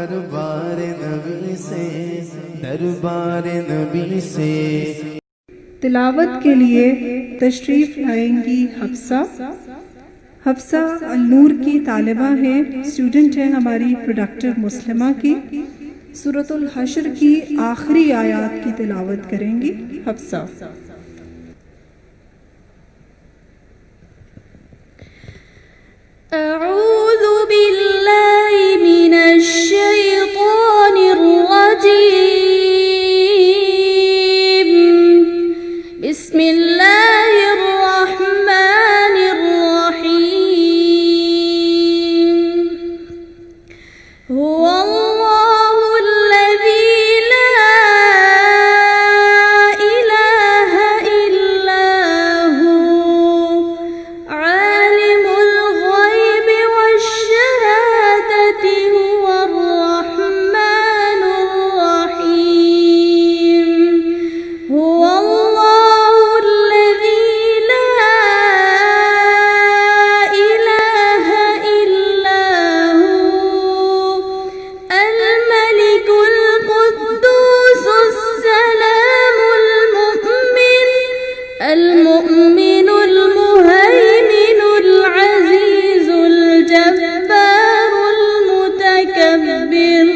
دربار نبی سے، دربار نبی سے۔ تلاوت کے لیے تشریف لائیں گی حفصہ۔ حفصہ النور کی طالبہ ہیں اسٹوڈنٹ ہیں ہماری پروڈکٹیو مسلمہ کی۔ سورة الحشر کی آخری آیات کی تلاوت کریں گی حفصہ۔ يا المؤمن المهيمن العزيز الجبار المتكبر.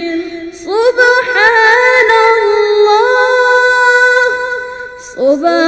سبحان الله سبحان